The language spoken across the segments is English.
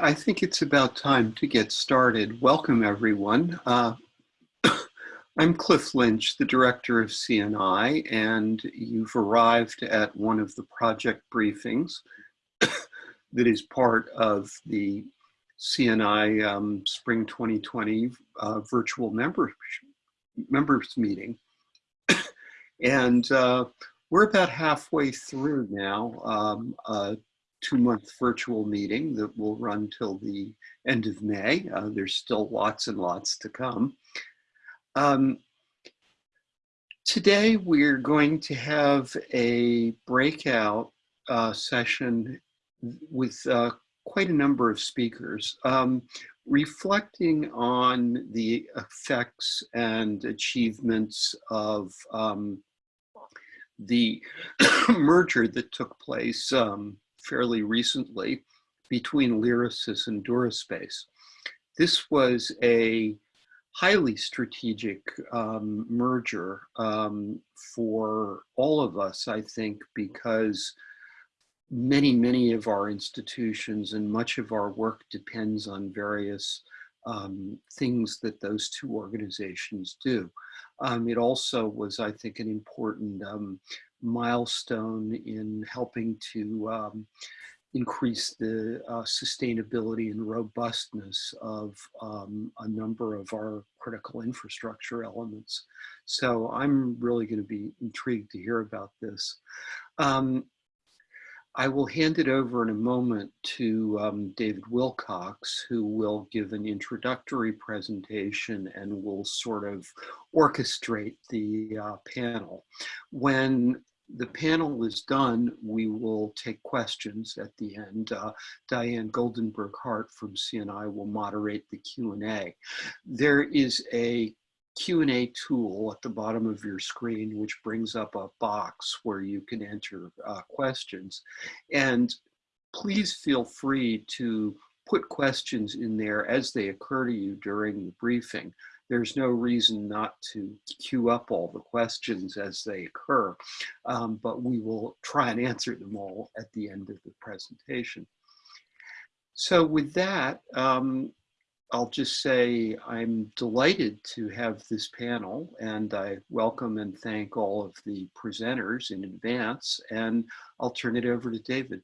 I think it's about time to get started. Welcome, everyone. Uh, I'm Cliff Lynch, the director of CNI, and you've arrived at one of the project briefings that is part of the CNI um, Spring 2020 uh, virtual members, members meeting. and uh, we're about halfway through now. Um, uh, two-month virtual meeting that will run till the end of May. Uh, there's still lots and lots to come. Um, today, we're going to have a breakout uh, session with uh, quite a number of speakers, um, reflecting on the effects and achievements of um, the merger that took place um, fairly recently between Lyrasis and DuraSpace. This was a highly strategic um, merger um, for all of us, I think, because many, many of our institutions and much of our work depends on various um, things that those two organizations do. Um, it also was, I think, an important um, milestone in helping to um, increase the uh, sustainability and robustness of um, a number of our critical infrastructure elements. So I'm really going to be intrigued to hear about this. Um, I will hand it over in a moment to um, David Wilcox, who will give an introductory presentation and will sort of orchestrate the uh, panel. When the panel is done, we will take questions at the end. Uh, Diane Goldenberg Hart from CNI will moderate the Q&A. There is a Q&A tool at the bottom of your screen, which brings up a box where you can enter uh, questions. And please feel free to put questions in there as they occur to you during the briefing. There's no reason not to queue up all the questions as they occur, um, but we will try and answer them all at the end of the presentation. So with that, um, I'll just say I'm delighted to have this panel and I welcome and thank all of the presenters in advance and I'll turn it over to David.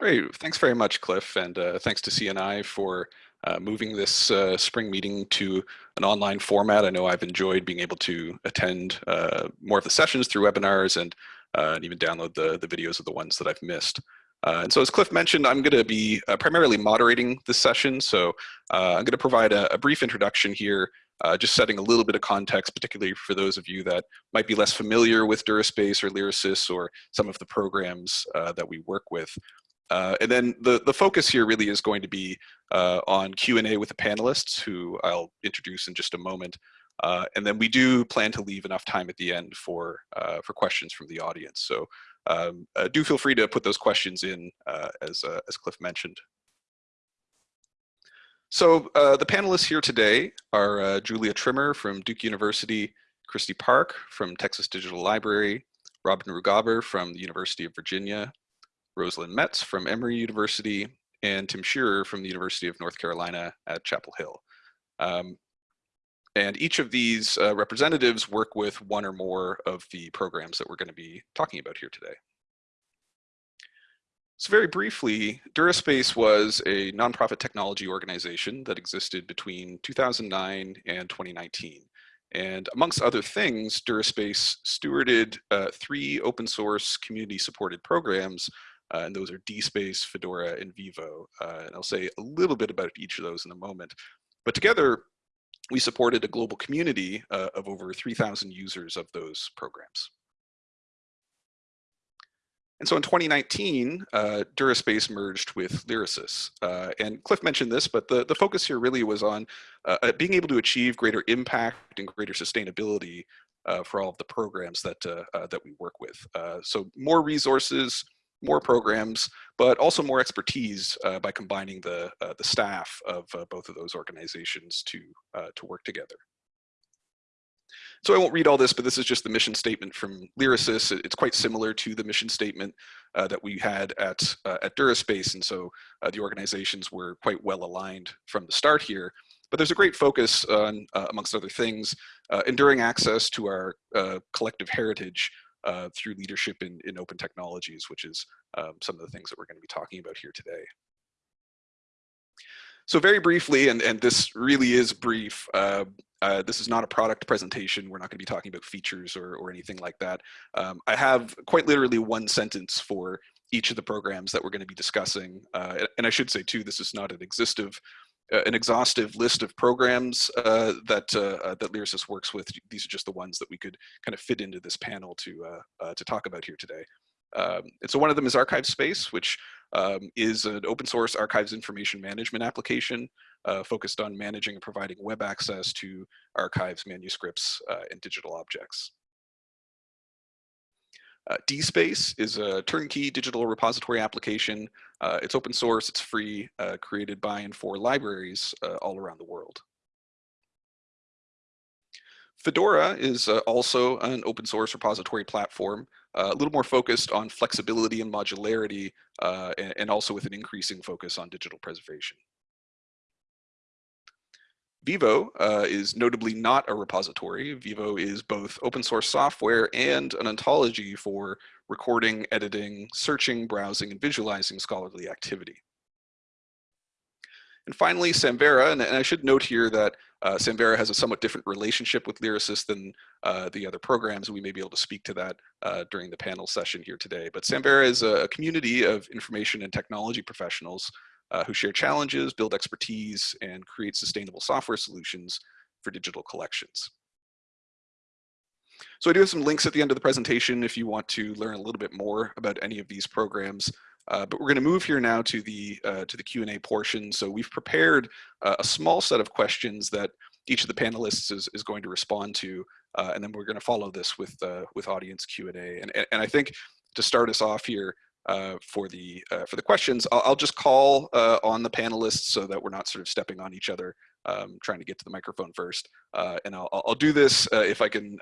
Great, thanks very much Cliff and uh, thanks to CNI for uh, moving this uh, spring meeting to an online format. I know I've enjoyed being able to attend uh, more of the sessions through webinars and, uh, and even download the, the videos of the ones that I've missed. Uh, and so as Cliff mentioned, I'm going to be uh, primarily moderating this session. So I'm going to provide a, a, brief introduction here, just setting a little bit of context, particularly for those of you that might be less familiar with DuraSpace or Lyrasis or some of the programs that we work with. Uh, and then the, the focus here really is going to be on Q&A with the panelists, who I'll introduce in just a moment. and then we do plan to leave enough time at the end for, for questions from the audience. So um, uh, do feel free to put those questions in uh, as, uh, as Cliff mentioned. So uh, the panelists here today are uh, Julia Trimmer from Duke University, Kristi Park from Texas Digital Library, Robin Ruggaber from the University of Virginia, Rosalind Metz from Emory University, and Tim Shearer from the University of North Carolina at Chapel Hill. Um, and each of these uh, representatives work with one or more of the programs that we're going to be talking about here today. So very briefly, DuraSpace was a nonprofit technology organization that existed between 2009 and 2019. And amongst other things, DuraSpace stewarded uh, three open source community supported programs, uh, and those are DSpace, Fedora, and Vivo. Uh, and I'll say a little bit about each of those in a moment. But together, we supported a global community uh, of over 3,000 users of those programs. And so in 2019, uh, DuraSpace merged with Lyrasis. Uh, and Cliff mentioned this, but the, the focus here really was on uh, uh being able to achieve greater impact and greater sustainability uh, for all of the programs that, uh, that we work with. so more resources, more programs, but also more expertise uh, by combining the, uh, the staff of uh, both of those organizations to, uh, to work together. So I won't read all this, but this is just the mission statement from Lyrasis. It's quite similar to the mission statement uh, that we had at, uh, at DuraSpace. And so the organizations were quite well aligned from the start here. But there's a great focus on, uh, amongst other things, uh, enduring access to our uh, collective heritage through leadership in, in open technologies, which is um, some of the things that we're gonna be talking about here today. So very briefly, and, and this really is brief, uh, uh, this is not a product presentation. We're not going to be talking about features or, or anything like that. Um, I have quite literally one sentence for each of the programs that we're going to be discussing. Uh, and I should say too, this is not an exhaustive, uh, an exhaustive list of programs uh, that uh, uh, that Lyrasis works with. These are just the ones that we could kind of fit into this panel to to talk about here today. Um, and so one of them is ArchivesSpace, which um, is an open source archives information management application uh, focused on managing and providing web access to archives, manuscripts, uh, and digital objects. Uh, DSpace is a turnkey digital repository application. Uh, it's open source, it's free, uh, created by and for libraries uh, all around the world. Fedora is uh, also an open source repository platform, uh, a little more focused on flexibility and modularity, and, and, also with an increasing focus on digital preservation. Vivo uh, is notably not a repository. Vivo is both open source software and an ontology for recording, editing, searching, browsing, and visualizing scholarly activity. And finally, Samvera, and, and I should note here that uh, Samvera has a somewhat different relationship with Lyrasis than uh, the other programs. and We may be able to speak to that uh, during the panel session here today. But Samvera is a community of information and technology professionals uh, who share challenges, build expertise, and create sustainable software solutions for digital collections. So I do have some links at the end of the presentation if you want to learn a little bit more about any of these programs. Uh, but we're going to move here now to the uh, to the Q&A portion. So we've prepared uh, a small set of questions that each of the panelists is, is going to respond to, uh, and then we're going to follow this with uh, with audience Q&A. And, and I think to start us off here uh, for the for the questions, I'll, I'll just call on the panelists so that we're not sort of stepping on each other, um, trying to get to the microphone first. and I'll, I'll do this if I can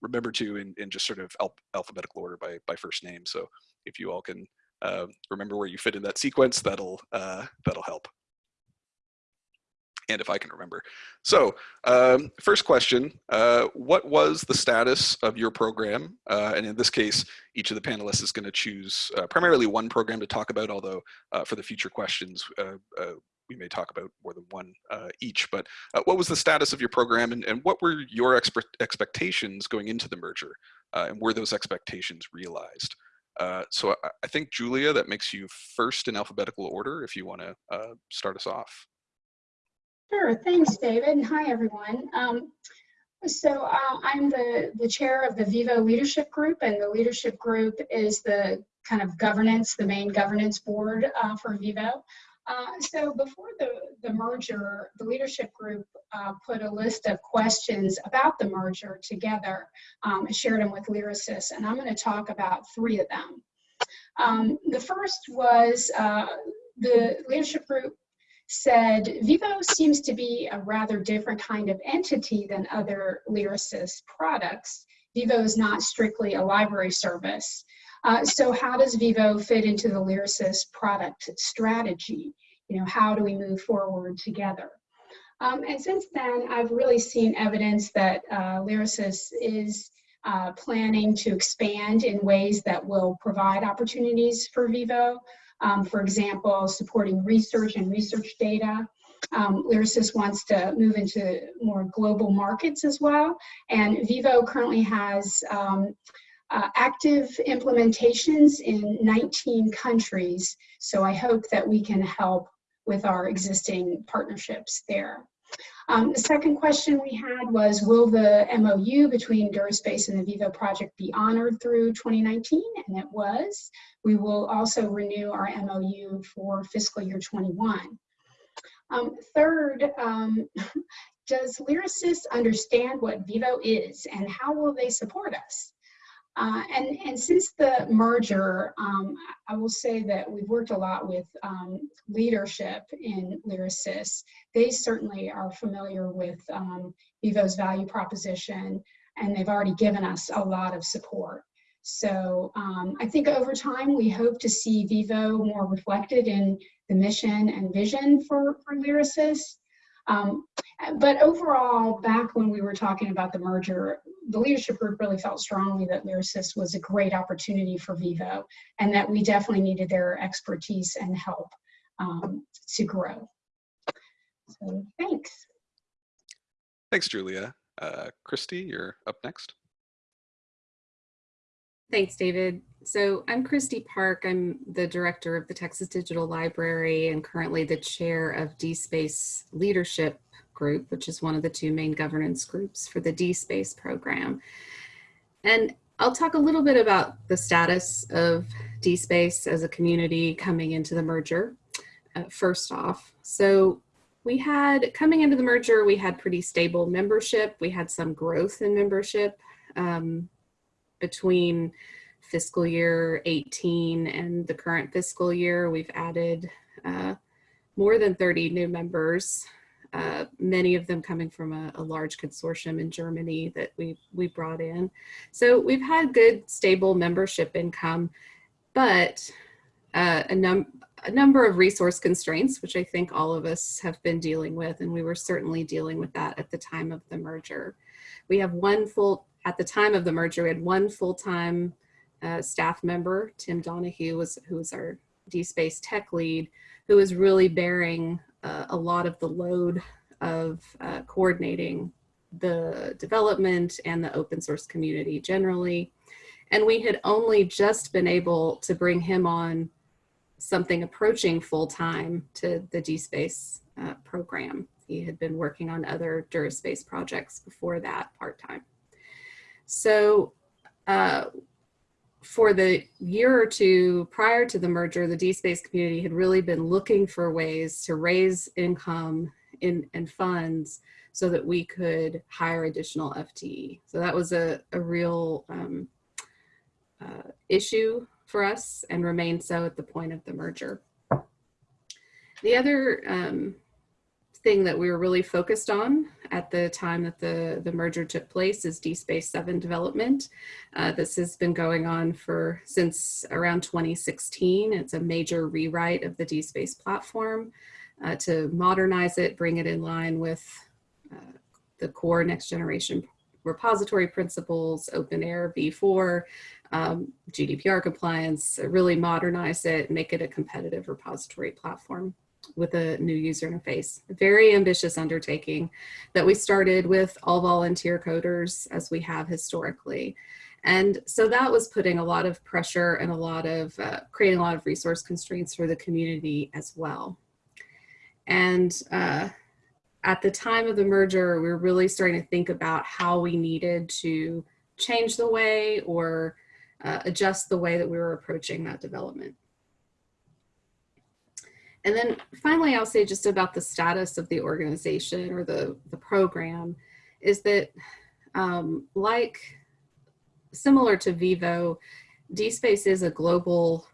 remember to in, in just sort of alphabetical order by by first name. So if you all can uh, remember where you fit in that sequence, that'll, uh, that'll help. And if I can remember. So um, first question, uh, what was the status of your program? Uh, and in this case, each of the panelists is gonna choose uh, primarily one program to talk about, although uh, for the future questions, we may talk about more than one uh, each, but uh, what was the status of your program and, and what were your expectations going into the merger? Uh, and were those expectations realized? Uh, so I, I, think, Julia, that makes you first in alphabetical order if you want to uh, start us off. Sure, thanks, David. Hi, everyone. Um, so uh, I'm the, the chair of the Vivo Leadership Group, and the leadership group is the kind of governance, the main governance board uh, for Vivo. Uh, so before the, the merger, the leadership group uh, put a list of questions about the merger together um, and shared them with Lyrasis, and I'm going to talk about three of them. Um, the first was uh, the leadership group said Vivo seems to be a rather different kind of entity than other Lyrasis products. Vivo is not strictly a library service. Uh, so how does Vivo fit into the Lyrasis product strategy? You know, how do we move forward together? Um, and since then, I've really seen evidence that uh, Lyrasis is uh, planning to expand in ways that will provide opportunities for Vivo. Um, for example, supporting research and research data. Um, Lyrasis wants to move into more global markets as well. And Vivo currently has um, uh, active implementations in 19 countries. So I hope that we can help with our existing partnerships there. Um, the second question we had was, will the MOU between DuraSpace and the Vivo project be honored through 2019? And it was. We will also renew our MOU for fiscal year 21. Um, third, um, does Lyrasis understand what Vivo is and how will they support us? Uh, and, and since the merger, um, I will say that we've worked a lot with um, leadership in Lyrasis. They certainly are familiar with um, Vivo's value proposition. and they've already given us a lot of support. So um, I think over time, we hope to see Vivo more reflected in the mission and vision for, for Lyrasis. Um, but overall, back when we were talking about the merger, the leadership group really felt strongly that Lyrasis was a great opportunity for Vivo and that we definitely needed their expertise and help um, to grow. So thanks. Thanks, Julia. Uh, Kristi, you're up next. Thanks, David. So I'm Kristi Park. I'm the director of the Texas Digital Library and currently the chair of DSpace Leadership Group, which is one of the two main governance groups for the DSpace program. And I'll talk a little bit about the status of DSpace as a community coming into the merger. Uh, first off, so we had coming into the merger, we had pretty stable membership. We had some growth in membership. Um, between fiscal year 18 and the current fiscal year, we've added uh, more than 30 new members, uh, many of them coming from a, a, large consortium in Germany that we we brought in. So we've had good, stable membership income, but uh, a, num a number of resource constraints, which I think all of us have been dealing with, and we were certainly dealing with that at the time of the merger. We have one full at the time of the merger, we had one full-time uh, staff member, Tim Donohue, was, who was our DSpace tech lead, who was really bearing uh, a lot of the load of uh, coordinating the development and the open source community generally. And we had only just been able to bring him on something approaching full-time to the DSpace uh, program. He had been working on other DuraSpace projects before that part-time. So uh, for the year or two prior to the merger, the DSpace community had really been looking for ways to raise income in, and funds so that we could hire additional FTE. So that was a, a real um, uh, issue for us and remained so at the point of the merger. The other um, thing that we were really focused on at the time that the, the merger took place is DSpace 7 development. Uh, this has been going on for since around 2016. It's a major rewrite of the DSpace platform uh, to modernize it, bring it in line with uh, the core next generation repository principles, OpenAIRE v4, um, GDPR compliance, really modernize it, make it a competitive repository platform with a new user interface. Very ambitious undertaking that we started with all volunteer coders as we have historically. And so that was putting a lot of pressure and a lot of, uh, creating a lot of resource constraints for the community as well. And uh, at the time of the merger, we were really starting to think about how we needed to change the way or uh, adjust the way that we were approaching that development. And then finally, I'll say just about the status of the organization or the, the program is that um, like similar to Vivo, DSpace is a global,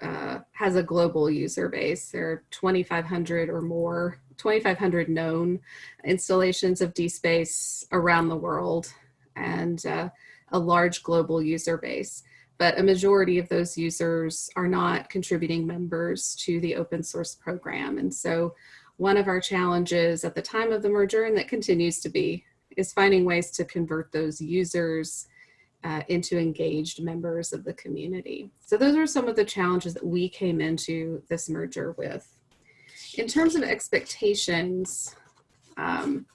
uh, has a global user base. There are 2,500 or more, 2,500 known installations of DSpace around the world and uh, a large global user base but a majority of those users are not contributing members to the open source program. And so one of our challenges at the time of the merger, and that continues to be, is finding ways to convert those users uh, into engaged members of the community. So those are some of the challenges that we came into this merger with. In terms of expectations, um,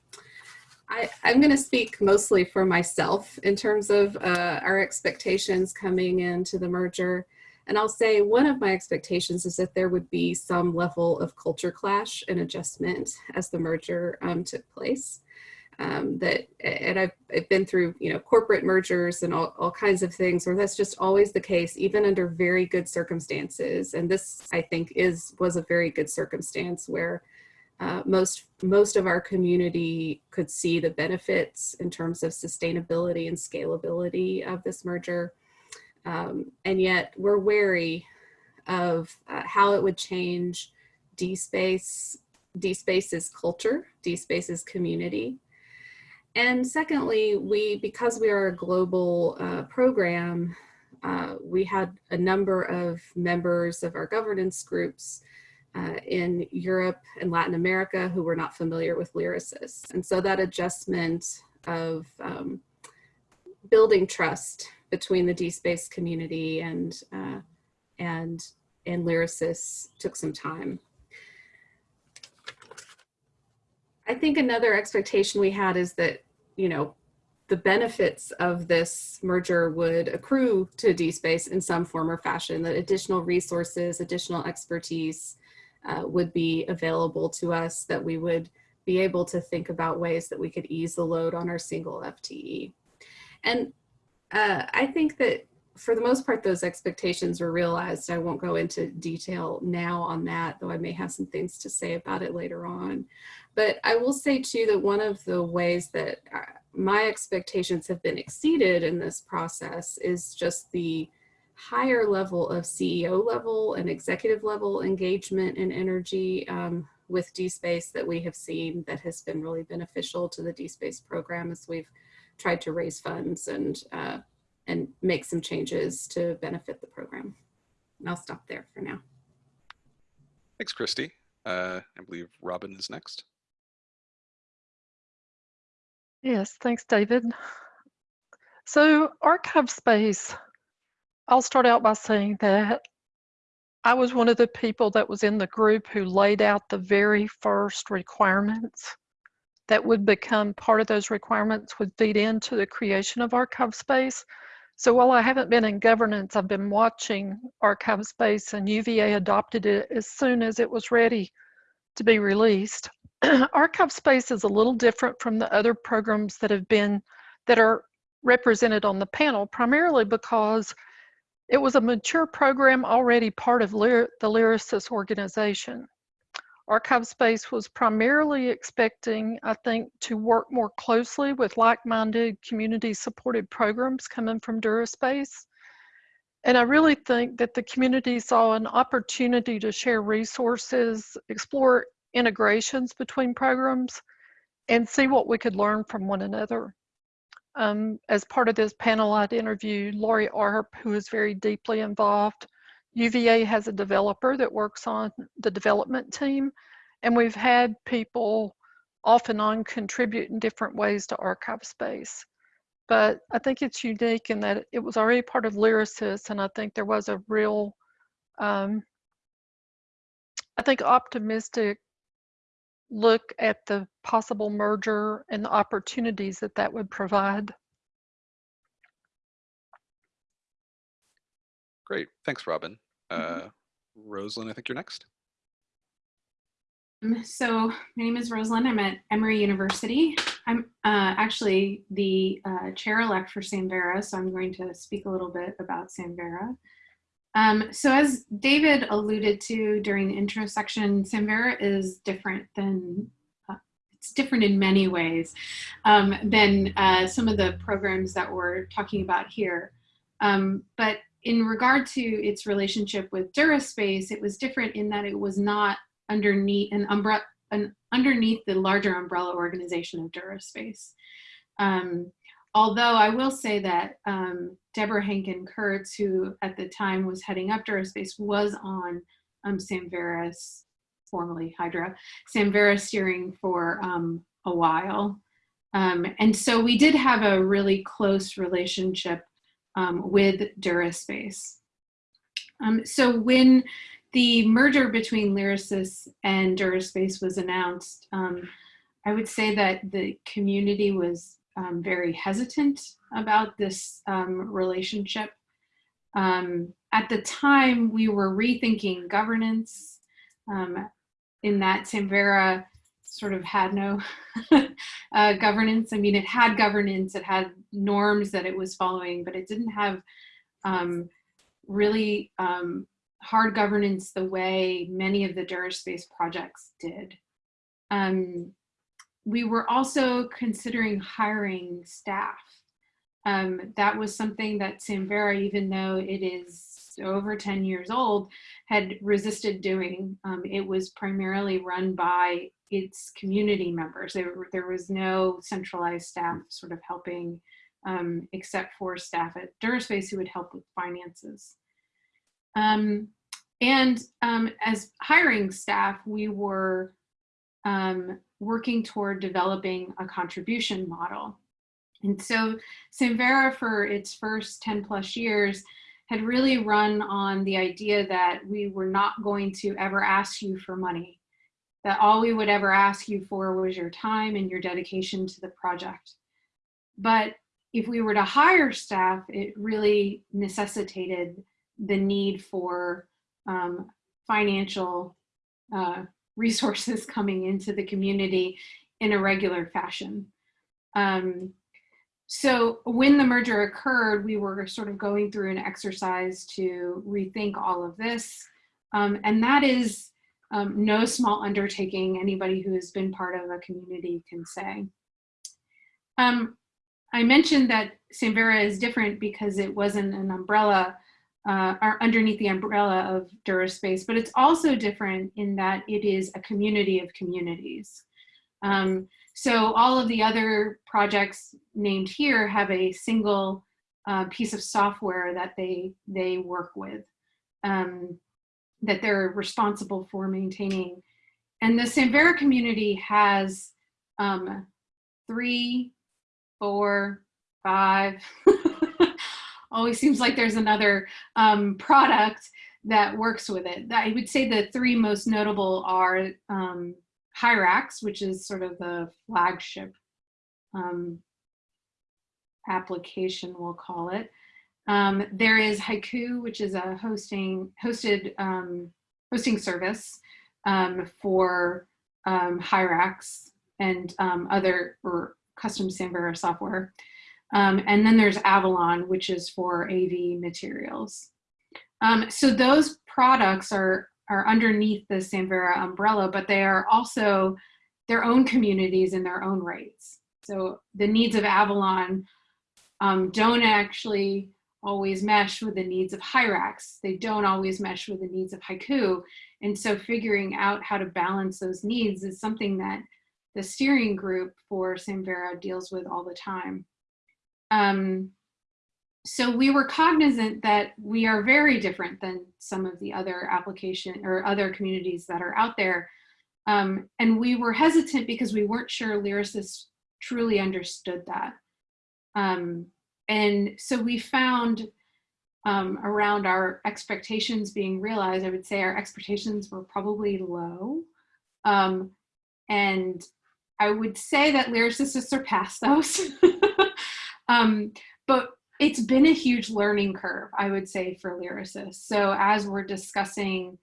I, am going to speak mostly for myself in terms of uh, our expectations coming into the merger. And I'll say one of my expectations is that there would be some level of culture clash and adjustment as the merger um, took place. Um, that and I've, I've, been through you know corporate mergers and all, all kinds of things where that's just always the case even under very good circumstances and this I think is was a very good circumstance where uh, most most of our community could see the benefits in terms of sustainability and scalability of this merger. Um, and yet we're wary of uh, how it would change DSpace, DSpace's culture, DSpace's community. and secondly, we because we are a global uh, program, uh, we had a number of members of our governance groups uh, in Europe and Latin America who were not familiar with Lyrasis. And so that adjustment of um, building trust between the DSpace community and, uh, and, and Lyrasis took some time. I think another expectation we had is that, you know, the benefits of this merger would accrue to DSpace in some form or fashion, that additional resources, additional expertise uh, would be available to us, that we would be able to think about ways that we could ease the load on our single FTE. And uh, I think that for the most part, those expectations were realized. I won't go into detail now on that, though I may have some things to say about it later on. But I will say too that one of the ways that uh, my expectations have been exceeded in this process is just the higher level of CEO level and executive level engagement and energy um, with DSpace that we have seen that has been really beneficial to the DSpace program as we've tried to raise funds and uh, and make some changes to benefit the program. And I'll stop there for now. Thanks, Kristi. Uh, I believe Robin is next. Yes, thanks, David. So ArchivesSpace, I'll start out by saying that I was one of the people that was in the group who laid out the very first requirements that would become part of those requirements would feed into the creation of ArchivesSpace. So while I haven't been in governance, I've been watching ArchivesSpace and UVA adopted it as soon as it was ready to be released. ArchivesSpace is a little different from the other programs that have been that are represented on the panel primarily because it was a mature program already part of Lyr the Lyrasis organization. ArchivesSpace was primarily expecting, I think, to work more closely with like-minded community-supported programs coming from DuraSpace. And I really think that the community saw an opportunity to share resources, explore integrations between programs, and see what we could learn from one another. Um, as part of this panel, I'd interviewed Laurie Arp, who is very deeply involved. UVA has a developer that works on the development team, and we've had people off and on contribute in different ways to ArchivesSpace. But I think it's unique in that it was already part of Lyrasis, and I think there was a real, um, I think, optimistic look at the possible merger and the opportunities that that would provide. Great. Thanks, Robin. Mm-hmm. Uh, Rosalind, I think you're next. Um, So my name is Rosalind. I'm at Emory University. I'm uh, actually the uh, chair-elect for Samvera, so I'm going to speak a little bit about Samvera. Um, so as David alluded to during the intro section, Samvera is different than, uh, it's different in many ways um, than uh, some of the programs that we're talking about here. Um, but in regard to its relationship with DuraSpace, it was different in that it was not underneath an umbrella, an, underneath the larger umbrella organization of DuraSpace. Um, although I will say that um, Debra Hanken Kurtz, who at the time was heading up DuraSpace, was on um, Samvera's, formerly Hydra, Samvera steering for um, a while. Um, and so we did have a really close relationship um, with DuraSpace. Um, so when the merger between Lyrasis and DuraSpace was announced, I would say that the community was um, very hesitant about this um, relationship. Um, at the time, we were rethinking governance um, in that Samvera sort of had no uh, governance. I mean, it had governance, it had norms that it was following, but it didn't have um, really um, hard governance the way many of the DuraSpace projects did. Um, we were also considering hiring staff. Um, that was something that Samvera, even though it is over 10 years old, had resisted doing. Um, it was primarily run by its community members. There, there was no centralized staff sort of helping um, except for staff at DuraSpace who would help with finances. Um, and um, as hiring staff, we were um, working toward developing a contribution model. And so Samvera for its first 10 plus years had really run on the idea that we were not going to ever ask you for money, that all we would ever ask you for was your time and your dedication to the project. But if we were to hire staff, it really necessitated the need for um, financial uh, resources coming into the community in a regular fashion. Um, so when the merger occurred, we were sort of going through an exercise to rethink all of this. Um, and that is um, no small undertaking anybody who has been part of a community can say. Um, I mentioned that Samvera is different because it wasn't an umbrella uh, or underneath the umbrella of DuraSpace, but it's also different in that it is a community of communities. Um, so all of the other projects named here have a single uh, piece of software that they, they work with, um, that they're responsible for maintaining. And the Samvera community has um, three, four, five, always seems like there's another um, product that works with it. I would say the three most notable are um, Hyrax, which is sort of the flagship um, application, we'll call it. Um, there is Hyku, which is a hosting hosted um, hosting service um, for um, Hyrax and um, other or custom Samvera software. Um, and then there's Avalon, which is for AV materials. Um, so those products are, are underneath the Samvera umbrella, but they are also their own communities in their own rights. So the needs of Avalon um, don't actually always mesh with the needs of Hyrax. They don't always mesh with the needs of Hyku. And so figuring out how to balance those needs is something that the steering group for Samvera deals with all the time. Um, so we were cognizant that we are very different than some of the other application or other communities that are out there. Um, and we were hesitant because we weren't sure Lyrasis truly understood that. Um, and so we found um, around our expectations being realized, I would say our expectations were probably low. Um, and I would say that Lyrasis has surpassed those. Um, but it's been a huge learning curve, I would say, for Lyrasis. So as we're discussing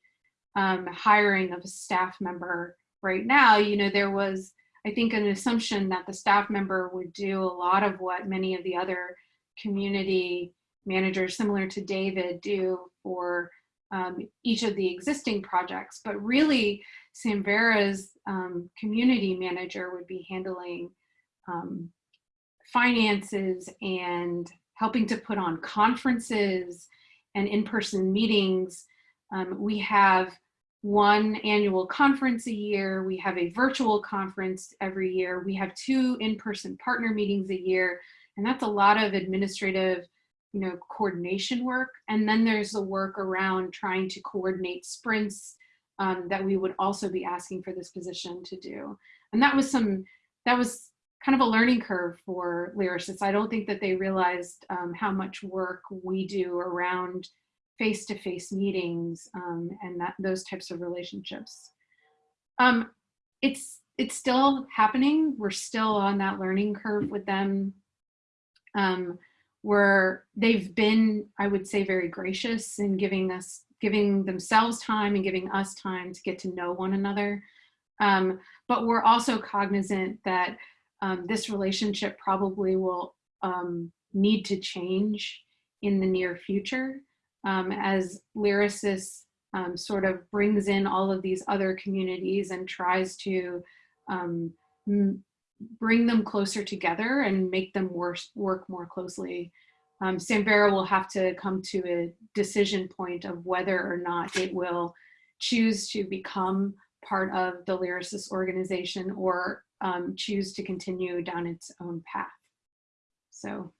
um, hiring of a staff member right now, you know, there was, I think, an assumption that the staff member would do a lot of what many of the other community managers, similar to David, do for um, each of the existing projects. But really, Samvera's um, community manager would be handling um, finances and helping to put on conferences and in-person meetings. Um, we have one annual conference a year. We have a virtual conference every year. We have two in-person partner meetings a year. And that's a lot of administrative you know, coordination work. And then there's the work around trying to coordinate sprints um, that we would also be asking for this position to do. And that was some, that was kind of a learning curve for Lyrasis. I don't think that they realized um, how much work we do around face-to-face -face meetings um, and that, those types of relationships. Um, it's, it's still happening. We're still on that learning curve with them. Um, where they've been, I would say, very gracious in giving us, giving themselves time and giving us time to get to know one another. Um, but we're also cognizant that um, this relationship probably will um, need to change in the near future um, as Lyrasis um, sort of brings in all of these other communities and tries to um, bring them closer together and make them work, work more closely. Um, Samvera will have to come to a decision point of whether or not it will choose to become part of the Lyrasis organization or um, choose to continue down its own path. So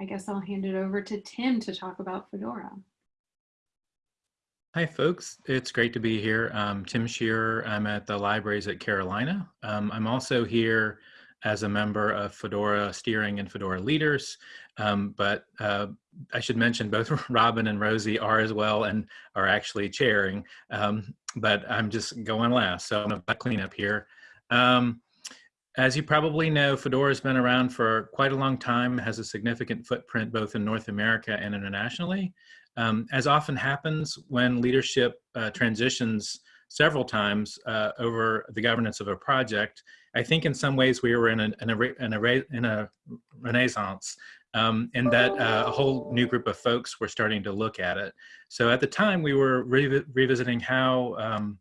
I guess I'll hand it over to Tim to talk about Fedora. Hi, folks. It's great to be here. I'm Tim Shearer. I'm at the libraries at Carolina. Um, I'm also here as a member of Fedora Steering and Fedora Leaders. Um, but uh, I should mention both Robin and Rosie are as well and are actually chairing. Um, but I'm just going last, so I'm gonna clean up here. Um, as you probably know, Fedora has been around for quite a long time, has a significant footprint both in North America and internationally. Um, as often happens when leadership uh, transitions several times uh, over the governance of a project, I think in some ways we were in a, in a, in a, in a renaissance um, and that uh, a whole new group of folks were starting to look at it. So at the time we were re revisiting how um,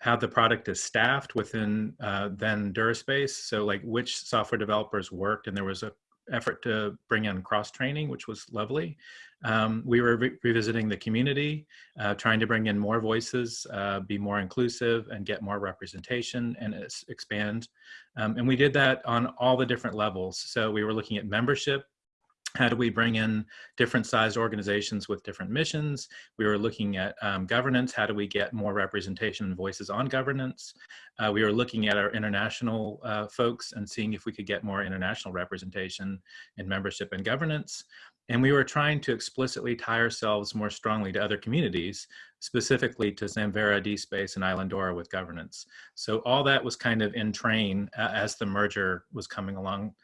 how the product is staffed within uh, then DuraSpace. So like which software developers worked and there was a effort to bring in cross training, which was lovely. Um, we were re revisiting the community, uh, trying to bring in more voices, uh, be more inclusive and get more representation and expand. Um, and we did that on all the different levels. So we were looking at membership, how do we bring in different sized organizations with different missions? We were looking at um, governance. How do we get more representation and voices on governance? Uh, we were looking at our international uh, folks and seeing if we could get more international representation in membership and governance. And we were trying to explicitly tie ourselves more strongly to other communities, specifically to Samvera, DSpace, and Islandora with governance. So all that was kind of in train uh, as the merger was coming along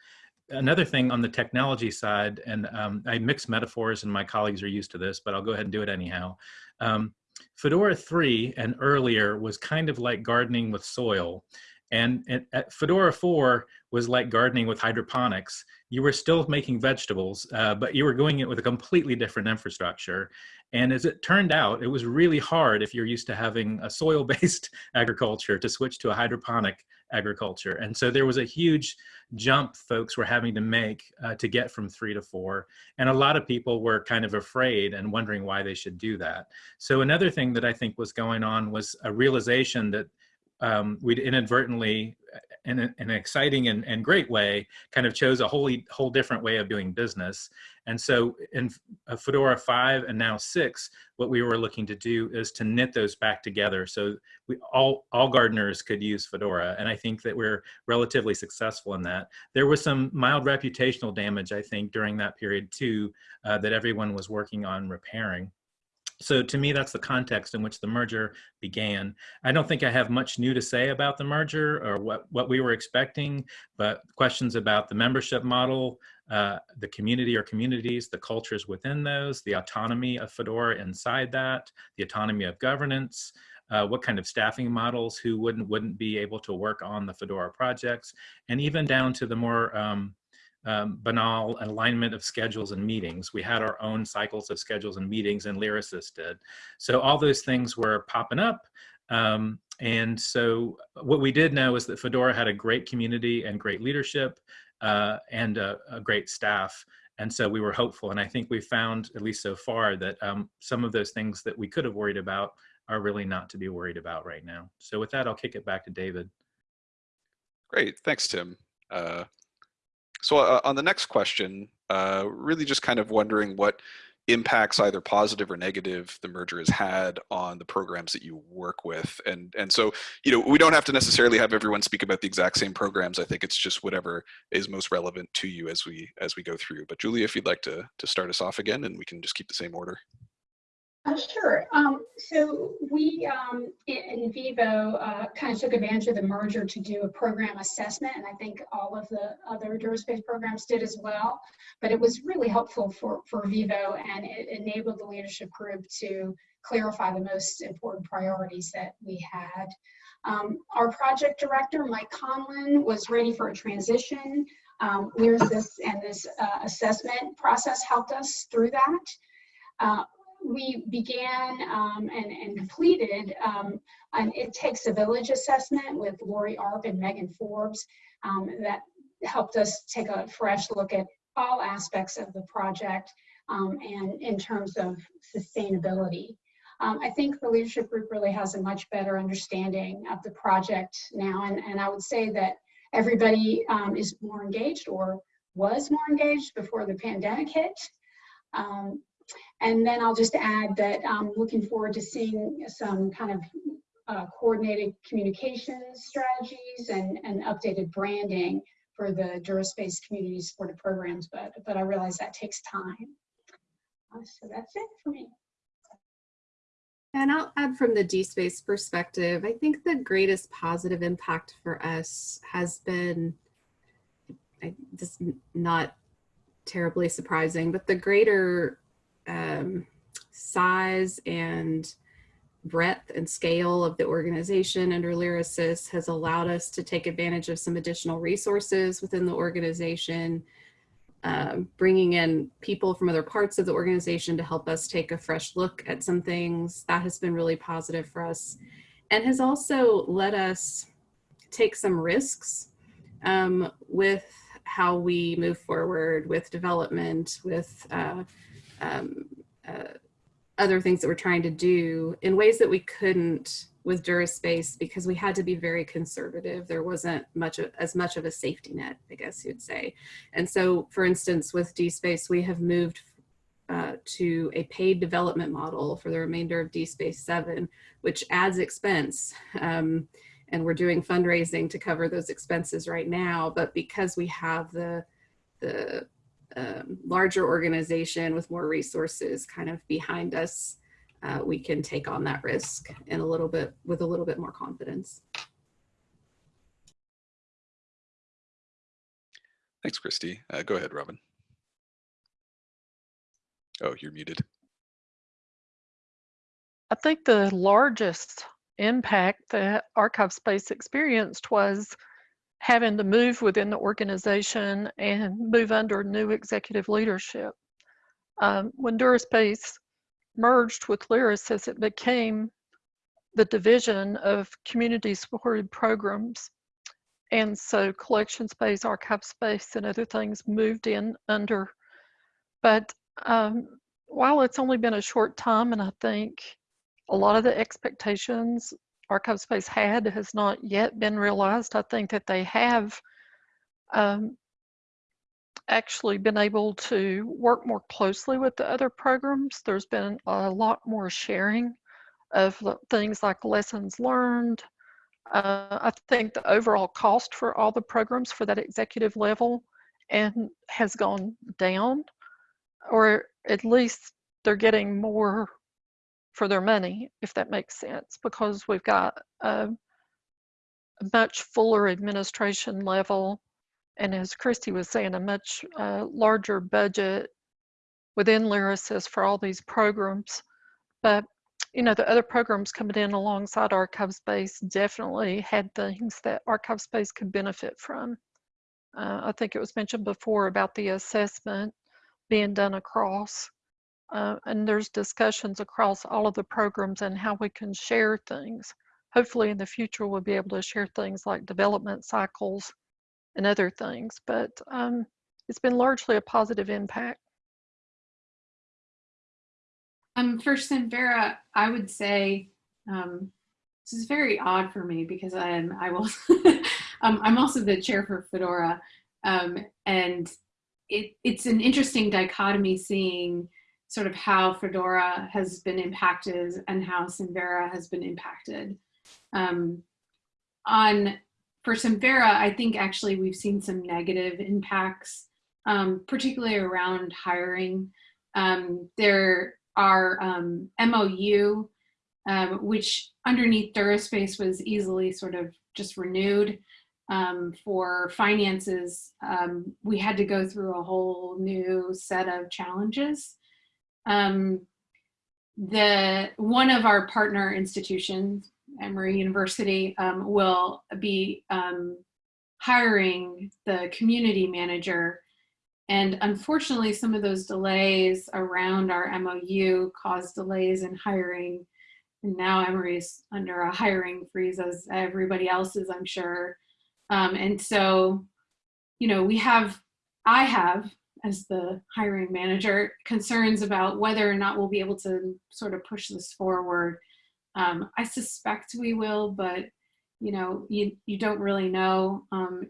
another thing on the technology side, and um, I mix metaphors and my colleagues are used to this, but I'll go ahead and do it anyhow. Um, Fedora 3 and earlier was kind of like gardening with soil. And, and Fedora 4 was like gardening with hydroponics. You were still making vegetables, uh, but you were doing it with a completely different infrastructure. And as it turned out, it was really hard if you're used to having a soil-based agriculture to switch to a hydroponic agriculture. And so there was a huge jump folks were having to make uh, to get from three to four. And a lot of people were kind of afraid and wondering why they should do that. So another thing that I think was going on was a realization that um, we'd inadvertently, in, a, in, an exciting and, and great way, kind of chose a wholly whole different way of doing business. And so in Fedora 5 and now 6, what we were looking to do is to knit those back together so we all, all gardeners could use Fedora. And I think that we're relatively successful in that. There was some mild reputational damage, I think, during that period too, uh, that everyone was working on repairing. So to me, that's the context in which the merger began. I don't think I have much new to say about the merger or what, what we were expecting, but questions about the membership model, uh, the community or communities, the cultures within those, the autonomy of Fedora inside that, the autonomy of governance, uh, what kind of staffing models, who wouldn't wouldn't be able to work on the Fedora projects, and even down to the more um, um, banal alignment of schedules and meetings. We had our own cycles of schedules and meetings and Lyrasis did. So all those things were popping up. Um, and so what we did know is that Fedora had a great community and great leadership uh, and a, a, great staff. And so we were hopeful. And I think we found, at least so far, that um, some of those things that we could have worried about are really not to be worried about right now. So with that, I'll kick it back to David. Great, thanks, Tim. Uh, so uh, on the next question, uh, really just kind of wondering what impacts either positive or negative the merger has had on the programs that you work with. And and so you know we don't have to necessarily have everyone speak about the exact same programs. I think it's just whatever is most relevant to you as we as we go through. But julie if you'd like to to start us off again and we can just keep the same order uh, sure. Um, so we um, in, in, Vivo uh, kind of took advantage of the merger to do a program assessment, and I think all of the other DuraSpace programs did as well. But it was really helpful for, for Vivo, and it enabled the leadership group to clarify the most important priorities that we had. Um, our project director, Mike Conlon, was ready for a transition. Um, Lyrasis and this uh, assessment process helped us through that. Uh, we began um, and, and, completed um, an It Takes a Village assessment with Lori Arp and Megan Forbes um, that helped us take a fresh look at all aspects of the project um, and in terms of sustainability. Um, I think the leadership group really has a much better understanding of the project now, and, and I would say that everybody um, is more engaged or was more engaged before the pandemic hit. Um, and then I'll just add that I'm looking forward to seeing some kind of uh, coordinated communication strategies and, and updated branding for the DuraSpace community supported programs, but, but I realize that takes time. Uh, so that's it for me. And I'll add from the DSpace perspective, I think the greatest positive impact for us has been, I, this not terribly surprising, but the greater um, size and breadth and scale of the organization under Lyrasis has allowed us to take advantage of some additional resources within the organization, um, bringing in people from other parts of the organization to help us take a fresh look at some things. That has been really positive for us and has also let us take some risks um, with how we move forward with development, with uh, um, uh, other things that we're trying to do in ways that we couldn't with DuraSpace because we had to be very conservative. There wasn't much of, as much of a safety net, I guess you'd say. And so, for instance, with DSpace, we have moved uh, to a paid development model for the remainder of DSpace 7, which adds expense. Um, and we're doing fundraising to cover those expenses right now. But because we have the, the um, larger organization with more resources kind of behind us, uh, we can take on that risk and a little bit with a little bit more confidence. Thanks, Kristi. Uh, go ahead, Robin. Oh, you're muted. I think the largest impact that ArchivesSpace experienced was having to move within the organization and move under new executive leadership. Um, when DuraSpace merged with Lyrasis, it became the division of community supported programs. And so collection space, ArchivesSpace, and other things moved in under. But um, while it's only been a short time, and I think a lot of the expectations ArchivesSpace had has not yet been realized, I think that they have um, actually been able to work more closely with the other programs. There's been a lot more sharing of things like lessons learned. Uh, I think the overall cost for all the programs for that executive level and has gone down, or at least they're getting more for their money, if that makes sense, because we've got a, a much fuller administration level and as Kristi was saying, a much uh, larger budget within Lyrasis for all these programs. But, you know, the other programs coming in alongside ArchivesSpace definitely had things that ArchivesSpace could benefit from. Uh, I think it was mentioned before about the assessment being done across. Uh, and there's discussions across all of the programs and how we can share things. Hopefully in the future we'll be able to share things like development cycles and other things, but um, it's been largely a positive impact. Um, for Samvera, I would say um, this is very odd for me because I'm I will um, I'm also the chair for Fedora, um, and it, it's an interesting dichotomy seeing sort of how Fedora has been impacted and how Samvera has been impacted. Um, on for Samvera, I think actually we've seen some negative impacts, um, particularly around hiring. Um, there are um, MOU, um, which underneath DuraSpace was easily sort of just renewed. Um, for finances, um, we had to go through a whole new set of challenges. The one of our partner institutions, Emory University um, will be um, hiring the community manager. And unfortunately, some of those delays around our MOU caused delays in hiring. And now Emory is under a hiring freeze as everybody else is, I'm sure. Um, and so, you know, we have, I have as the hiring manager, concerns about whether or not we'll be able to sort of push this forward. Um, I suspect we will, but you know, you, you don't really know. Um,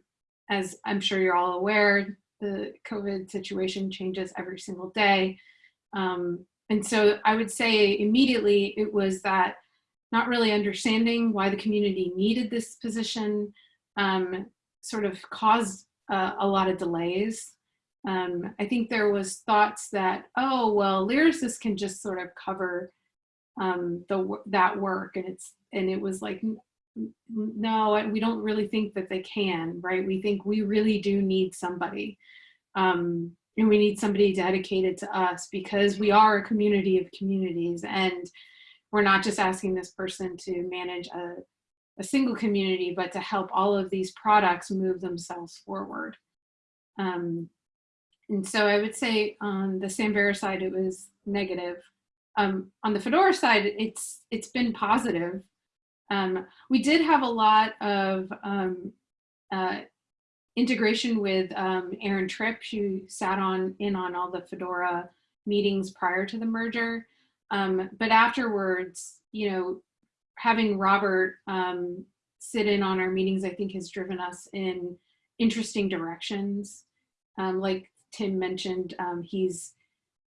as I'm sure you're all aware, the COVID situation changes every single day. Um, and so I would say immediately it was that not really understanding why the community needed this position um, sort of caused uh, a lot of delays. Um, I think there was thoughts that, oh, well, Lyrasis can just sort of cover um, the that work. And it's and it was like, no, we don't really think that they can, right? We think we really do need somebody. Um, and we need somebody dedicated to us because we are a community of communities and we're not just asking this person to manage a, a single community, but to help all of these products move themselves forward. Um, and so I would say on the Samvera side, it was negative. Um, on the Fedora side, it's it's been positive. Um, we did have a lot of um, uh, integration with um, Erin Tripp, who sat on in on all the Fedora meetings prior to the merger. Um, but afterwards, you know, having Robert um, sit in on our meetings, I think has driven us in interesting directions. Um, like Tim mentioned, um, he's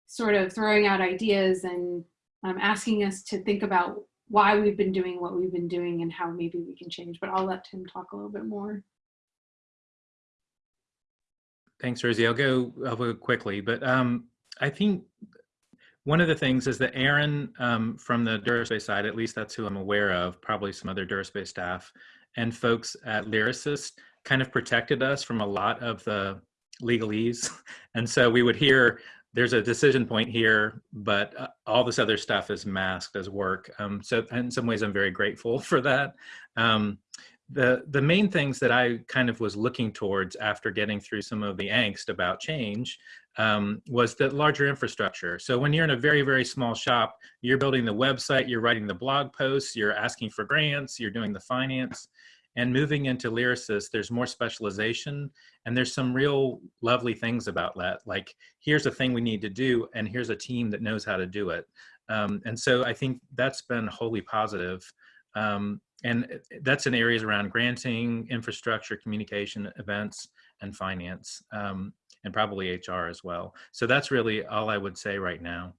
sort of throwing out ideas and um, asking us to think about why we've been doing what we've been doing and how maybe we can change. But I'll let Tim talk a little bit more. Thanks, Rosie. I'll go, I'll go quickly, but um, I think one of the things is that Erin um, from the Duraspace side, at least that's who I'm aware of, probably some other Duraspace staff and folks at Lyrasis kind of protected us from a lot of the legalese. And so we would hear there's a decision point here, but uh, all this other stuff is masked as work. Um, so in some ways, I'm very grateful for that. Um, the the main things that I kind of was looking towards after getting through some of the angst about change um, was the larger infrastructure. So when you're in a very very small shop, you're building the website, you're writing the blog posts, you're asking for grants, you're doing the finance, and moving into Lyrasis, there's more specialization, and there's some real lovely things about that. Like here's a thing we need to do, and here's a team that knows how to do it. Um, and so I think that's been wholly positive. Um, and that's in areas around granting, infrastructure, communication, events, and finance, um, and probably HR as well. So that's really all I would say right now.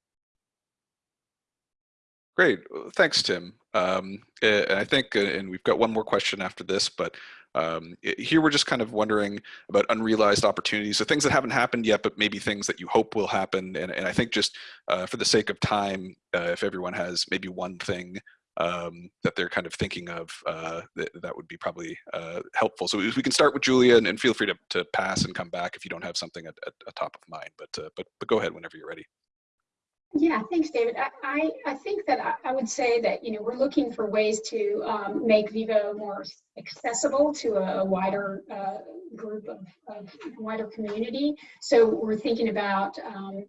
Great, thanks, Tim. Um, and I think, uh, and we've got one more question after this, but um, here we're just kind of wondering about unrealized opportunities, so things that haven't happened yet, but maybe things that you hope will happen. And, and I think just uh, for the sake of time, uh, if everyone has maybe one thing um, that they're kind of thinking of, uh, that, that would be probably uh, helpful. So we can start with Julia and, and, feel free to, to pass and come back if you don't have something at, at, at top of mind, but, uh, but, but go ahead whenever you're ready. Yeah, thanks, David. I, I, think that I, would say that, you know, we're looking for ways to um, make Vivo more accessible to a, wider uh, group of, of, wider community. So we're thinking about um,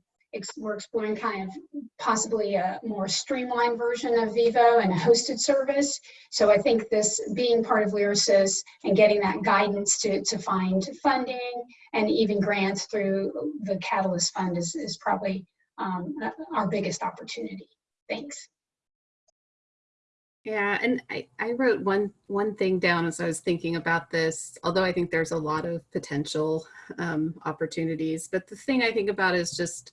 we're exploring kind of possibly a more streamlined version of Vivo and a hosted service. So I think this being part of Lyrasis and getting that guidance to, to find funding and even grants through the Catalyst Fund is, is probably um, our biggest opportunity. Thanks. Yeah, and I, I wrote one one thing down as I was thinking about this, although I think there's a lot of potential um, opportunities. But the thing I think about is just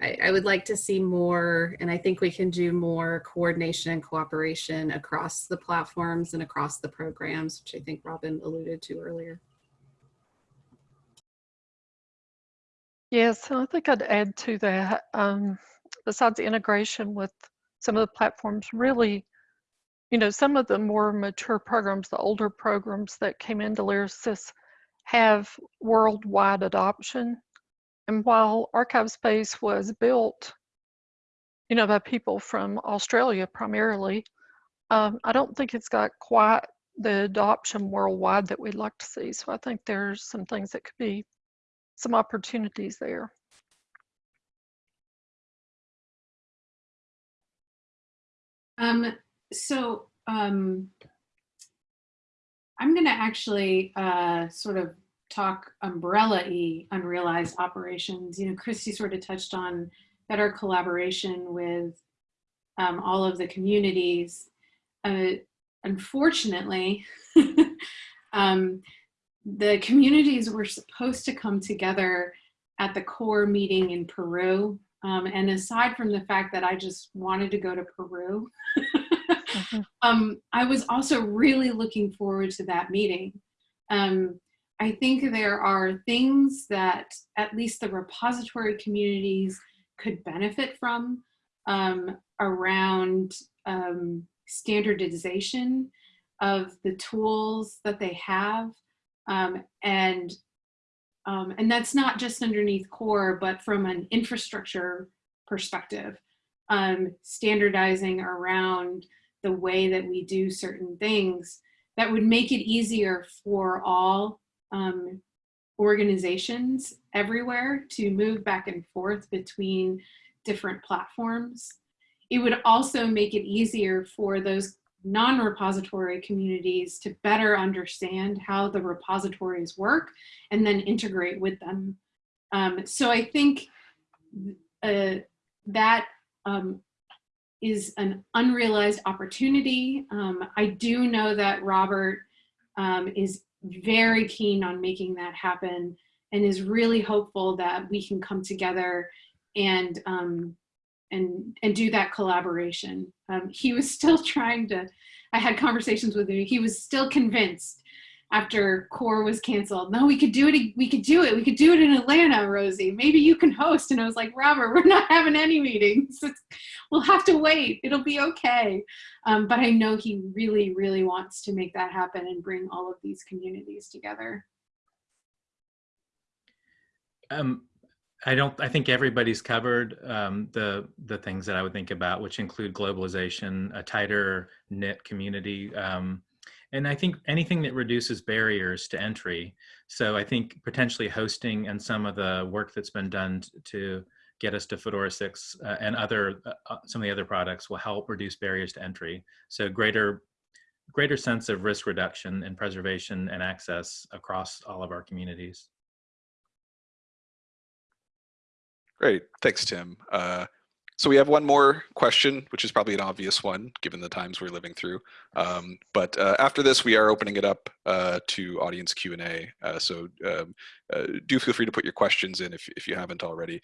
I, I, would like to see more, and I think we can do more coordination and cooperation across the platforms and across the programs, which I think Robin alluded to earlier. Yes, I think I'd add to that, um, besides integration with some of the platforms, really, you know, some of the more mature programs, the older programs that came into Lyrasis have worldwide adoption and while ArchivesSpace was built, you know, by people from Australia primarily, um, I don't think it's got quite the adoption worldwide that we'd like to see. So I think there's some things that could be some opportunities there. Um, so um, I'm going to actually uh, sort of talk umbrella-y unrealized operations. You know, Kristi sort of touched on better collaboration with um, all of the communities. Uh, unfortunately, um, the communities were supposed to come together at the core meeting in Peru. Um, and aside from the fact that I just wanted to go to Peru, mm-hmm. um, I was also really looking forward to that meeting. Um, I think there are things that at least the repository communities could benefit from um, around um, standardization of the tools that they have um, and um, and that's not just underneath core, but from an infrastructure perspective, um, standardizing around the way that we do certain things that would make it easier for all um, organizations everywhere to move back and forth between different platforms. It would also make it easier for those non-repository communities to better understand how the repositories work and then integrate with them. Um, so I think uh, that um, is an unrealized opportunity. Um, I do know that Robert um, is very keen on making that happen and is really hopeful that we can come together and um, and and do that collaboration. Um, he was still trying to. I had conversations with him. He was still convinced after core was canceled. No, we could do it. We could do it. We could do it in Atlanta, Rosie. Maybe you can host. And I was like, Robert, we're not having any meetings. we'll have to wait. It'll be okay. Um, but I know he really, really wants to make that happen and bring all of these communities together. Um, I don't. I think everybody's covered um, the the things that I would think about, which include globalization, a tighter knit community, um, and I think anything that reduces barriers to entry. So I think potentially hosting and some of the work that's been done to get us to Fedora 6 uh, and other uh, uh, some of the other products will help reduce barriers to entry. So greater greater sense of risk reduction and preservation and access across all of our communities. Great, thanks, Tim. Uh, so we have one more question, which is probably an obvious one, given the times we're living through. Um, but uh, after this, we are opening it up uh, to audience Q&A. Uh, so um, uh, do feel free to put your questions in if, if you haven't already.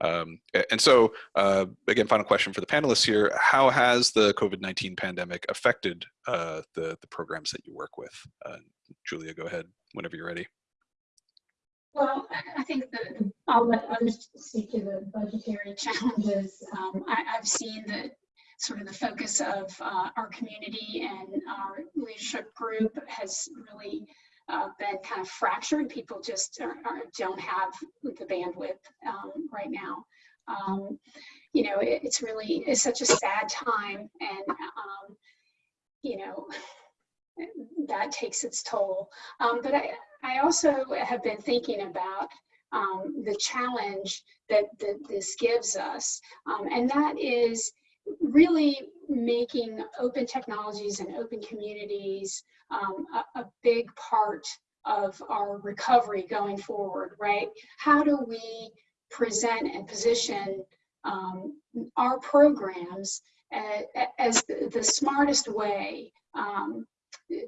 Um, and so, uh, again, final question for the panelists here. How has the COVID-19 pandemic affected the, the programs that you work with? Julia, go ahead whenever you're ready. Well, I think that I'll let others speak to the budgetary challenges. Um, I, have seen that sort of the focus of uh, our community and our leadership group has really uh, been kind of fractured. People just are, are, don't have the bandwidth um, right now. Um, you know, it, it's really it's such a sad time, and um, you know that takes its toll. Um, but I, I also have been thinking about um, the challenge that, that, this gives us, um, and that is really making open technologies and open communities um, a, a, big part of our recovery going forward, right? How do we present and position um, our programs as, as the, the, smartest way um,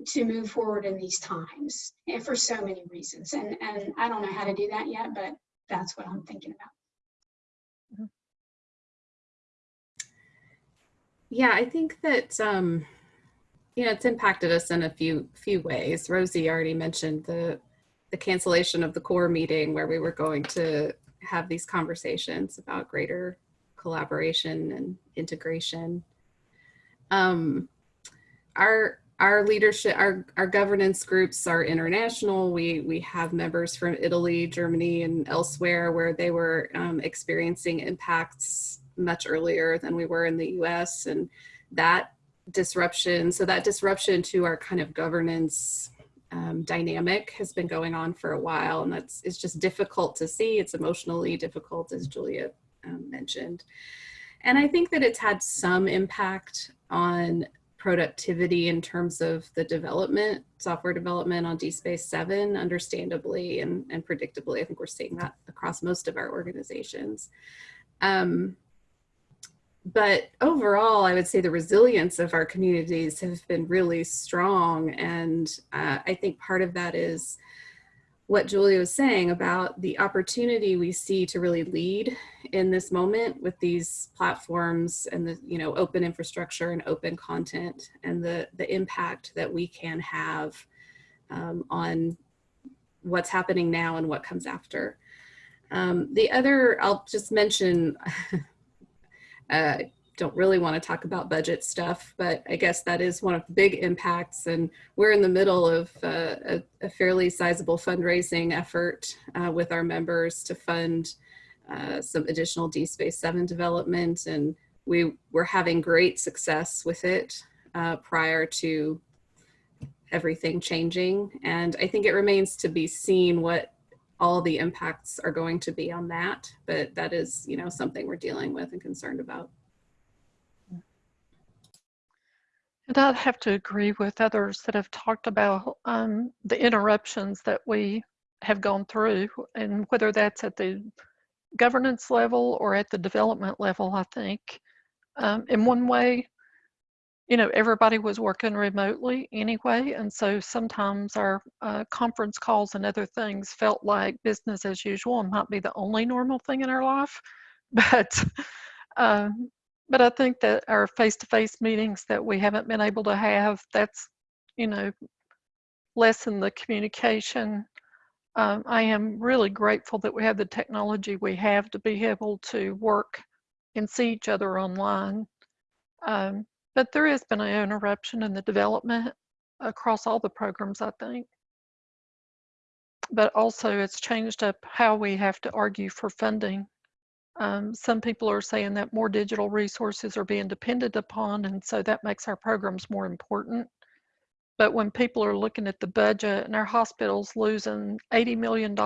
to move forward in these times and for so many reasons. And, and I don't know how to do that yet, but that's what I'm thinking about. Yeah, I think that, um, you know, it's impacted us in a few few ways. Rosie already mentioned the, the cancellation of the core meeting where we were going to have these conversations about greater collaboration and integration. Um, our our leadership, our, our governance groups are international. We, we have members from Italy, Germany, and elsewhere where they were um, experiencing impacts much earlier than we were in the US. And that disruption, so that disruption to our kind of governance um, dynamic has been going on for a while. And that's, it's just difficult to see. It's emotionally difficult, as Julia um, mentioned. And I think that it's had some impact on productivity in terms of the development, software development on DSpace 7, understandably and, and predictably. I think we're seeing that across most of our organizations. Um, but overall, I would say the resilience of our communities have been really strong. And uh, I think part of that is what Julia was saying about the opportunity we see to really lead in this moment with these platforms and the you know open infrastructure and open content and the the impact that we can have um, on what's happening now and what comes after. Um, the other, I'll just mention, uh, don't really want to talk about budget stuff, but I guess that is one of the big impacts. And we're in the middle of uh, a, a, fairly sizable fundraising effort uh, with our members to fund uh, some additional DSpace 7 development. And we were having great success with it uh, prior to everything changing. And I think it remains to be seen what all the impacts are going to be on that. But that is, you know, something we're dealing with and concerned about. And I'd have to agree with others that have talked about um, the interruptions that we have gone through, and whether that's at the governance level or at the development level, I think. Um, in one way, you know, everybody was working remotely anyway, and so sometimes our uh, conference calls and other things felt like business as usual and might be the only normal thing in our life. But um, but I think that our face-to-face meetings that we haven't been able to have, that's, you know, lessen the communication. Um, I am really grateful that we have the technology we have to be able to work and see each other online. Um, but there has been an interruption in the development across all the programs, I think. But also it's changed up how we have to argue for funding um, some people are saying that more digital resources are being depended upon, and so that makes our programs more important. But when people are looking at the budget and our hospitals losing $80 million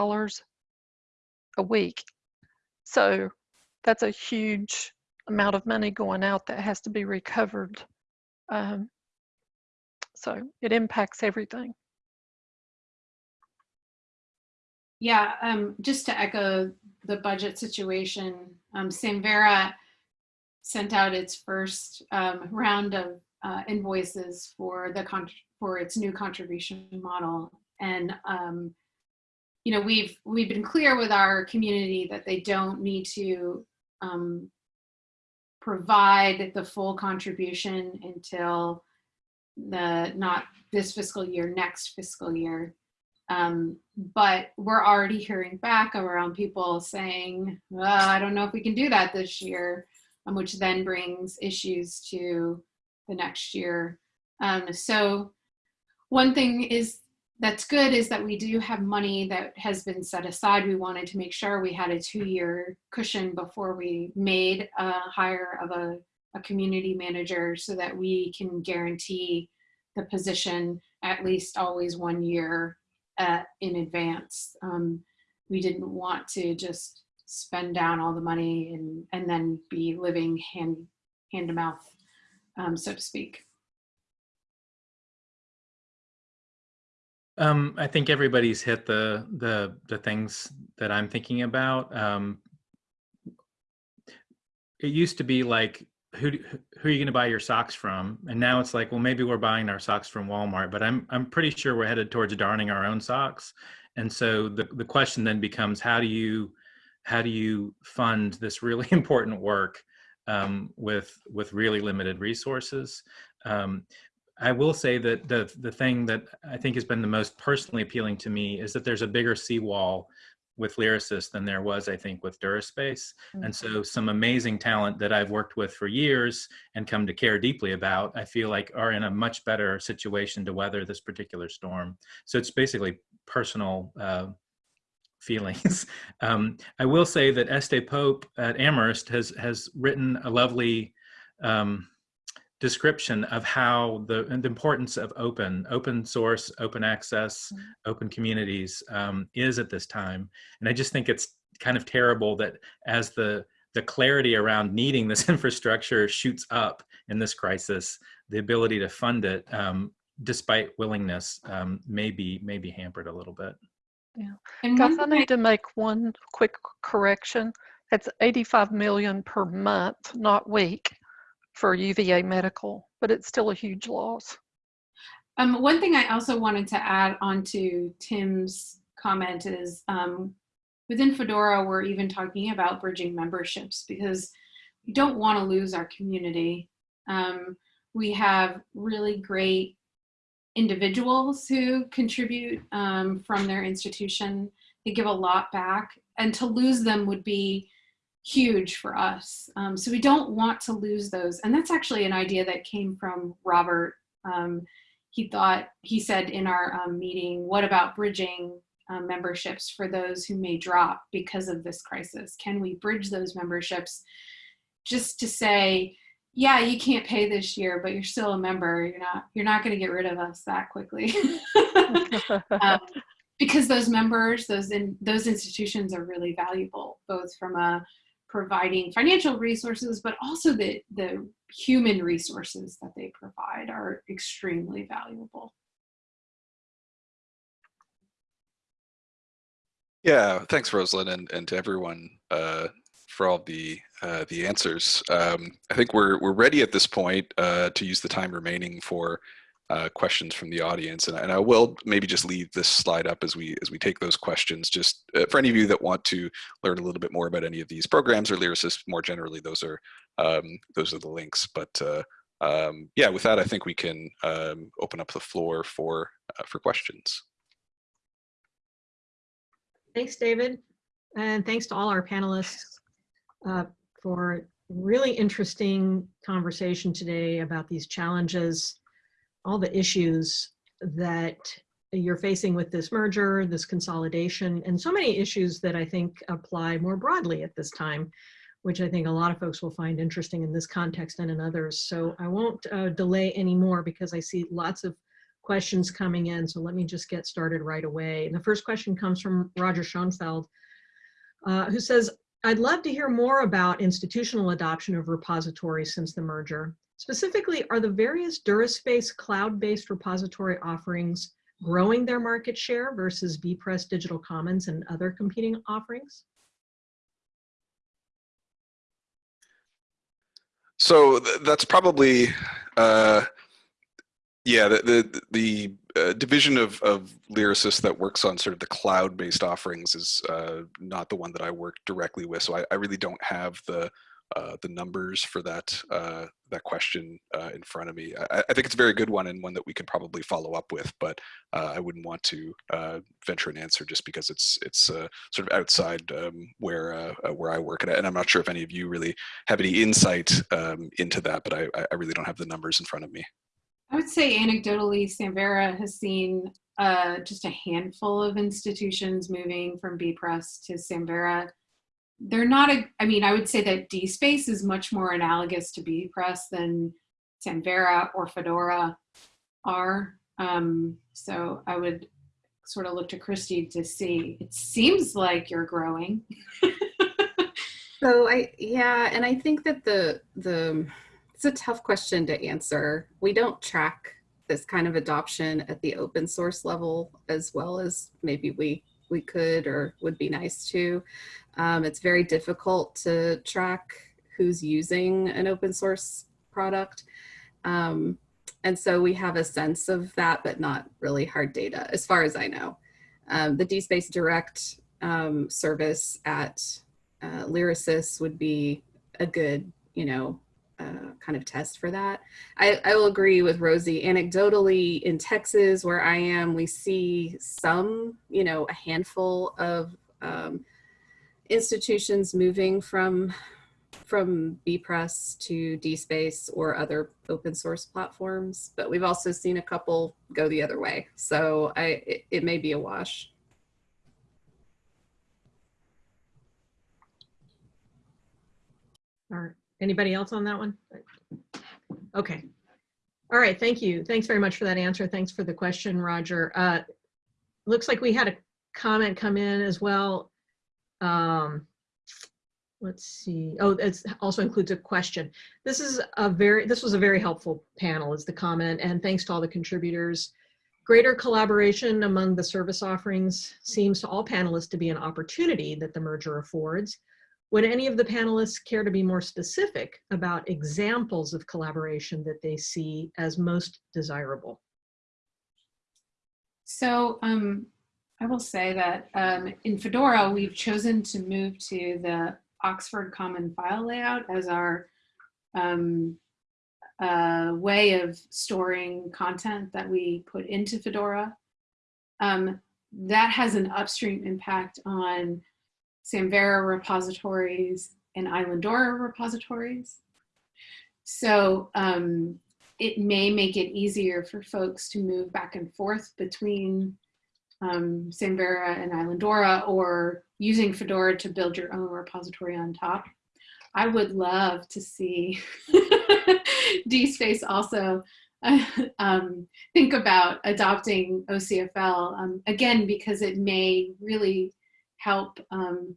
a week, so that's a huge amount of money going out that has to be recovered. Um, so it impacts everything. Yeah, um, just to echo the budget situation, um, Samvera sent out its first um, round of uh, invoices for the for its new contribution model, and um, you know we've we've been clear with our community that they don't need to um, provide the full contribution until the not this fiscal year, next fiscal year. Um, but we're already hearing back around people saying, I don't know if we can do that this year, um, which then brings issues to the next year. Um, so one thing is that's good is that we do have money that has been set aside. We wanted to make sure we had a two-year cushion before we made a hire of a, a community manager so that we can guarantee the position at least always one year at, in advance. Um, we didn't want to just spend down all the money and, and then be living hand, hand to mouth, um, so to speak. Um, I think everybody's hit the the the things that I'm thinking about. Um, it used to be like who who are you going to buy your socks from? And now it's like, well, maybe we're buying our socks from Walmart, but I'm I'm pretty sure we're headed towards darning our own socks. And so the the question then becomes, how do you how do you fund this really important work um, with with really limited resources? Um, I will say that the the thing that I think has been the most personally appealing to me is that there's a bigger seawall with Lyrasis than there was, I think, with DuraSpace. Mm -hmm. And so some amazing talent that I've worked with for years and come to care deeply about, I feel like are in a much better situation to weather this particular storm. So it's basically personal uh, feelings. um, I will say that Este Pope at Amherst has, has written a lovely um, description of how the, the importance of open, open source, open access, mm -hmm. open communities um, is at this time. And I just think it's kind of terrible that as the, the clarity around needing this infrastructure shoots up in this crisis, the ability to fund it, um, despite willingness, um, may be may be hampered a little bit. And Guys, I thing need to make one quick correction. It's 85 million per month, not week, for UVA Medical, but it's still a huge loss. Um, one thing I also wanted to add onto Tim's comment is um, within Fedora, we're even talking about bridging memberships because we don't want to lose our community. Um, we have really great individuals who contribute um, from their institution. They give a lot back, and to lose them would be huge for us. Um, so we don't want to lose those. And that's actually an idea that came from Robert. Um, he thought, he said in our um, meeting, what about bridging um, memberships for those who may drop because of this crisis? Can we bridge those memberships just to say, yeah, you can't pay this year, but you're still a member. You're not, you're not going to get rid of us that quickly. um, because those members, those in those institutions are really valuable, both from a providing financial resources, but also the, the human resources that they provide are extremely valuable. Yeah, thanks, Rosalyn, and, and to everyone uh, for all the uh, the answers. Um, I think we're we're ready at this point uh, to use the time remaining for uh, questions from the audience, and, and I will maybe just leave this slide up as we as we take those questions. Just uh, for any of you that want to learn a little bit more about any of these programs or Lyrasis more generally, those are um, those are the links. But uh, um, yeah, with that, I think we can um, open up the floor for uh, for questions. Thanks, David. And thanks to all our panelists uh, for really interesting conversation today about these challenges, all the issues that you're facing with this merger, this consolidation, and so many issues that I think apply more broadly at this time, which I think a lot of folks will find interesting in this context and in others. So I won't uh, delay anymore because I see lots of questions coming in. So let me just get started right away. And the first question comes from Roger Schonfeld, uh, who says, I'd love to hear more about institutional adoption of repositories since the merger. Specifically, are the various DuraSpace cloud-based repository offerings growing their market share versus bepress Digital Commons and other competing offerings? So th that's probably, uh, yeah, the the, the uh, division of of Lyrasis that works on sort of the cloud-based offerings is uh, not the one that I work directly with. So I, I really don't have the uh, the numbers for that uh, that question uh, in front of me. I, I, think it's a very good one and one that we could probably follow up with, but uh, I wouldn't want to uh, venture an answer just because it's it's sort of outside um, where where I work at, and I'm not sure if any of you really have any insight um, into that, but I, I really don't have the numbers in front of me. I would say anecdotally, Samvera has seen just a handful of institutions moving from bepress to Samvera they're not a, I mean, I would say that DSpace is much more analogous to bepress than Samvera or Fedora are. Um, so I would sort of look to Kristi to see, it seems like you're growing. so I, yeah, and I think that the, the, it's a tough question to answer. We don't track this kind of adoption at the open source level as well as maybe we we could or would be nice to. Um, it's very difficult to track who's using an open source product. Um, and so we have a sense of that, but not really hard data, as far as I know. Um, the DSpace Direct um, service at uh, Lyrasis would be a good, you know, uh, kind of test for that. I, I will agree with Rosie. Anecdotally, in Texas, where I am, we see some, you know, a handful of um, institutions moving from from bepress to dspace or other open source platforms but we've also seen a couple go the other way so i it, it may be a wash all right anybody else on that one okay all right thank you thanks very much for that answer thanks for the question roger uh looks like we had a comment come in as well um, let's see. Oh, it also includes a question. This is a very, this was a very helpful panel is the comment and thanks to all the contributors. Greater collaboration among the service offerings seems to all panelists to be an opportunity that the merger affords. Would any of the panelists care to be more specific about examples of collaboration that they see as most desirable? So um, I will say that um, in Fedora, we've chosen to move to the Oxford Common File layout as our um, uh, way of storing content that we put into Fedora. Um, that has an upstream impact on Samvera repositories and Islandora repositories. So um, it may make it easier for folks to move back and forth between um, Samvera and Islandora or using Fedora to build your own repository on top. I would love to see DSpace also um, think about adopting OCFL, um, again, because it may really help um,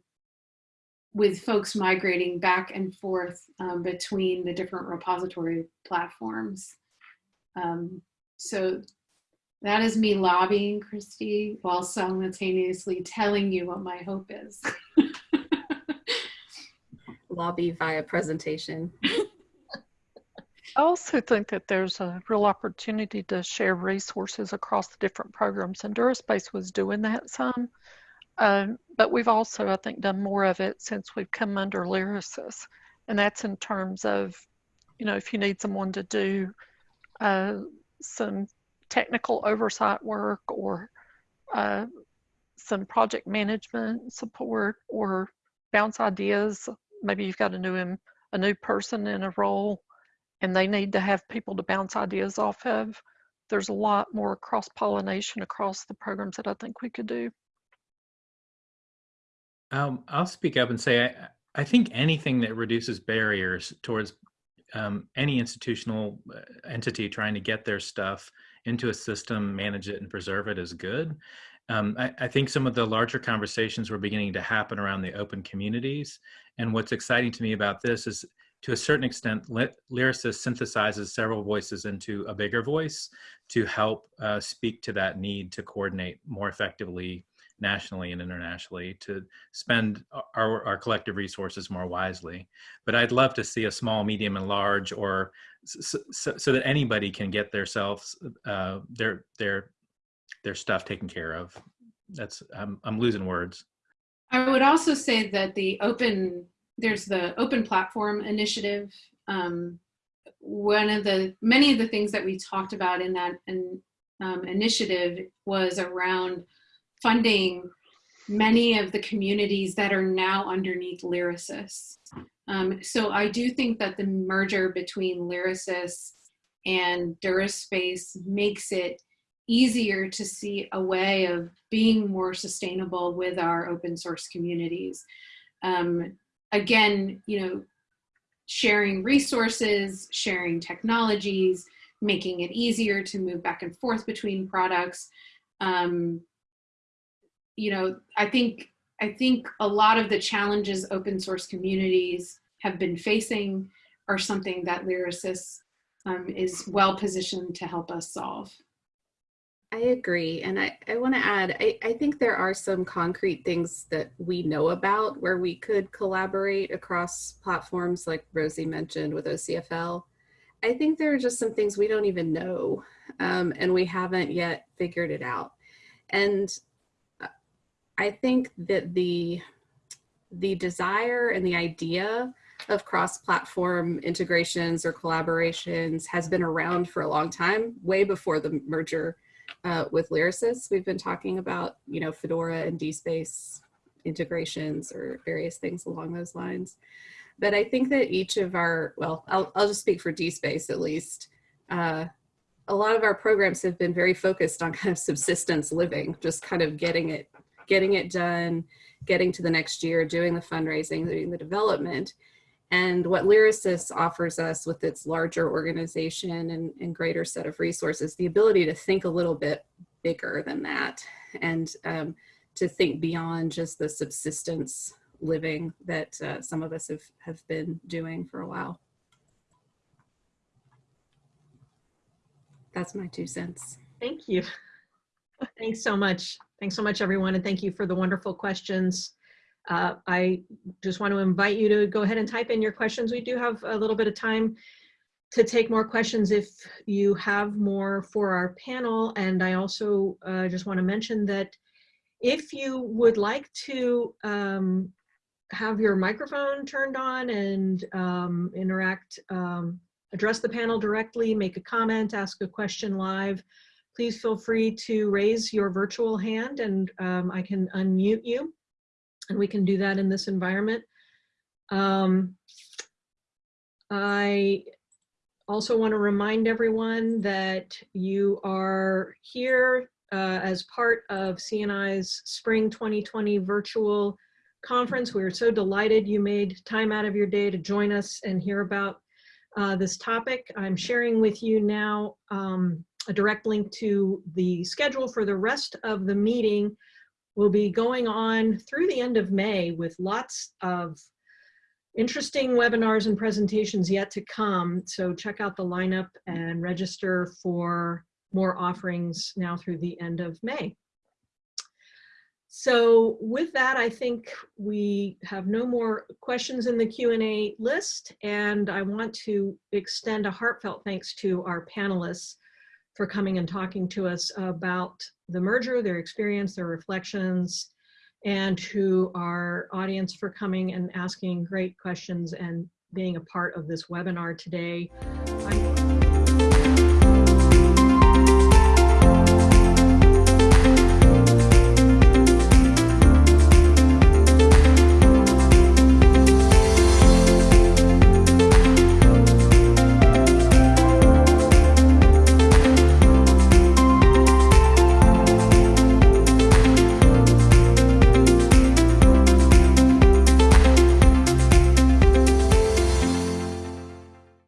with folks migrating back and forth um, between the different repository platforms. Um, so that is me lobbying, Kristi, while simultaneously telling you what my hope is. Lobby via presentation. I also think that there's a real opportunity to share resources across the different programs, and DuraSpace was doing that some. Um, but we've also, I think, done more of it since we've come under Lyrasis. And that's in terms of, you know, if you need someone to do uh, some technical oversight work or uh, some project management support or bounce ideas. Maybe you've got a new a new person in a role and they need to have people to bounce ideas off of. There's a lot more cross pollination across the programs that I think we could do. Um, I'll speak up and say I, I think anything that reduces barriers towards um, any institutional uh, entity trying to get their stuff into a system, manage it, and preserve it is good. Um, I, I, think some of the larger conversations were beginning to happen around the open communities. And what's exciting to me about this is to a certain extent, Lyrasis synthesizes several voices into a bigger voice to help uh, speak to that need to coordinate more effectively nationally and internationally to spend our, our collective resources more wisely. But I'd love to see a small, medium, and large, or so, so, that anybody can get themselves uh, their their their stuff taken care of. That's I'm I'm losing words. I would also say that the open there's the open platform initiative. Um, one of the many of the things that we talked about in that um, initiative was around funding many of the communities that are now underneath Lyrasis. Um, so I do think that the merger between Lyrasis and DuraSpace makes it easier to see a way of being more sustainable with our open source communities. Um, again, you know, sharing resources, sharing technologies, making it easier to move back and forth between products, um, you know, I think I think a lot of the challenges open source communities have been facing are something that Lyrasis um, is well positioned to help us solve. I agree. And I, I want to add, I, I think there are some concrete things that we know about where we could collaborate across platforms like Rosie mentioned with OCFL. I think there are just some things we don't even know um, and we haven't yet figured it out. And I think that the the desire and the idea of cross-platform integrations or collaborations has been around for a long time, way before the merger uh, with Lyrasis. We've been talking about, you know, Fedora and DSpace integrations or various things along those lines. But I think that each of our, well, I'll, I'll just speak for DSpace at least. Uh, a lot of our programs have been very focused on kind of subsistence living, just kind of getting it getting it done, getting to the next year, doing the fundraising, doing the development. And what Lyrasis offers us with its larger organization and, and greater set of resources, the ability to think a little bit bigger than that and um, to think beyond just the subsistence living that uh, some of us have, have been doing for a while. That's my two cents. Thank you. Thanks so much. Thanks so much, everyone, and thank you for the wonderful questions. Uh, I just want to invite you to go ahead and type in your questions. We do have a little bit of time to take more questions if you have more for our panel. And I also uh, just want to mention that if you would like to um, have your microphone turned on and um, interact, um, address the panel directly, make a comment, ask a question live, please feel free to raise your virtual hand and um, I can unmute you. And we can do that in this environment. Um, I also want to remind everyone that you are here uh, as part of CNI's Spring 2020 virtual conference. We're so delighted you made time out of your day to join us and hear about uh, this topic. I'm sharing with you now um, a direct link to the schedule for the rest of the meeting. We'll be going on through the end of May with lots of interesting webinars and presentations yet to come. So check out the lineup and register for more offerings now through the end of May. So with that, I think we have no more questions in the Q&A list, and I want to extend a heartfelt thanks to our panelists for coming and talking to us about the merger, their experience, their reflections, and to our audience for coming and asking great questions and being a part of this webinar today.